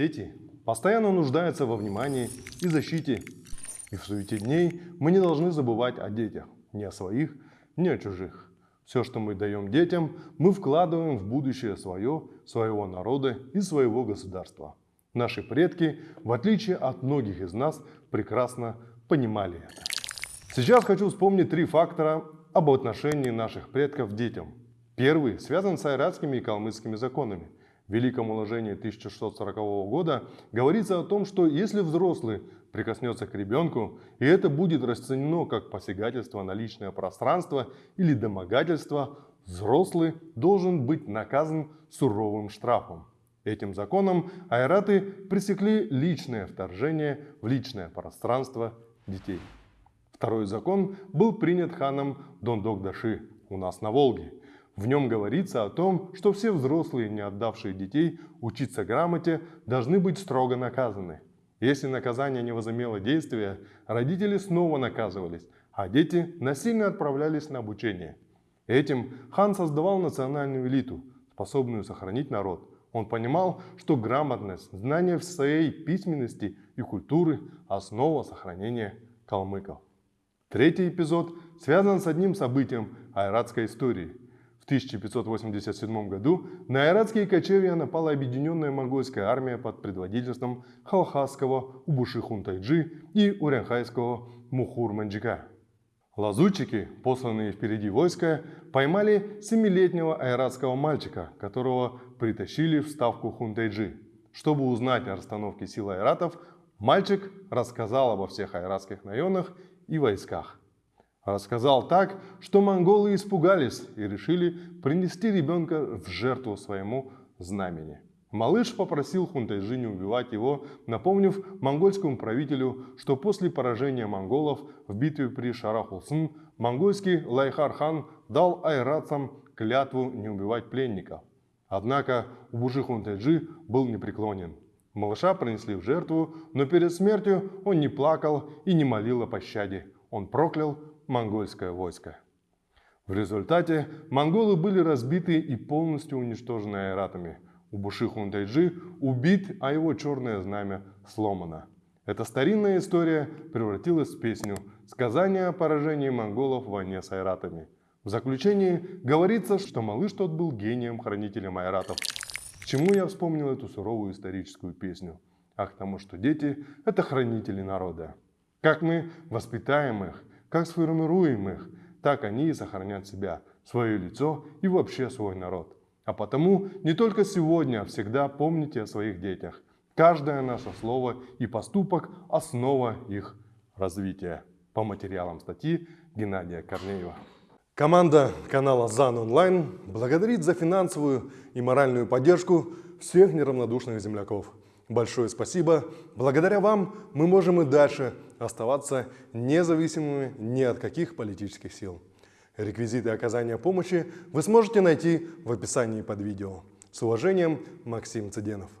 Дети постоянно нуждаются во внимании и защите. И в суете дней мы не должны забывать о детях, ни о своих, ни о чужих. Все, что мы даем детям, мы вкладываем в будущее свое, своего народа и своего государства. Наши предки, в отличие от многих из нас, прекрасно понимали это. Сейчас хочу вспомнить три фактора об отношении наших предков к детям. Первый связан с айратскими и калмыцкими законами. Великом уложении 1640 года говорится о том, что если взрослый прикоснется к ребенку, и это будет расценено как посягательство на личное пространство или домогательство, взрослый должен быть наказан суровым штрафом. Этим законом айраты пресекли личное вторжение в личное пространство детей. Второй закон был принят ханом Дондок-Даши у нас на Волге. В нем говорится о том, что все взрослые, не отдавшие детей учиться грамоте, должны быть строго наказаны. Если наказание не возымело действия, родители снова наказывались, а дети насильно отправлялись на обучение. Этим хан создавал национальную элиту, способную сохранить народ, он понимал, что грамотность, знание в своей письменности и культуры – основа сохранения калмыков. Третий эпизод связан с одним событием айратской истории. В 1587 году на айратские кочевья напала объединенная монгольская армия под предводительством халхасского Убуши Хунтайджи и урянхайского Мухур Манджика. Лазутчики, посланные впереди войска, поймали семилетнего айратского мальчика, которого притащили в ставку Хунтайджи. Чтобы узнать о расстановке сил ойратов, мальчик рассказал обо всех ойратских районах и войсках. Рассказал так, что монголы испугались и решили принести ребенка в жертву своему знамени. Малыш попросил Хунтайжи не убивать его, напомнив монгольскому правителю, что после поражения монголов в битве при Шарахулсын монгольский Лайхур-хан дал ойратам клятву не убивать пленников. Однако Убужи Хунтайджи был непреклонен. Малыша принесли в жертву, но перед смертью он не плакал и не молил о пощаде. Он проклял монгольское войско. В результате монголы были разбиты и полностью уничтожены айратами – Убуши Хунтайджи убит, а его черное знамя сломано. Эта старинная история превратилась в песню «Сказание о поражении монголов в войне с айратами». В заключении говорится, что малыш тот был гением-хранителем айратов. К чему я вспомнил эту суровую историческую песню? А к тому, что дети – это хранители народа. Как мы воспитаем их, как сформируем их, так они и сохранят себя, свое лицо и вообще свой народ. А потому не только сегодня, а всегда помните о своих детях. Каждое наше слово и поступок – основа их развития. По материалам статьи Геннадия Корнеева. Команда канала ЗАН Онлайн благодарит за финансовую и моральную поддержку всех неравнодушных земляков. Большое спасибо. Благодаря вам мы можем и дальше оставаться независимыми ни от каких политических сил. Реквизиты оказания помощи вы сможете найти в описании под видео. С уважением, Максим Цыденов.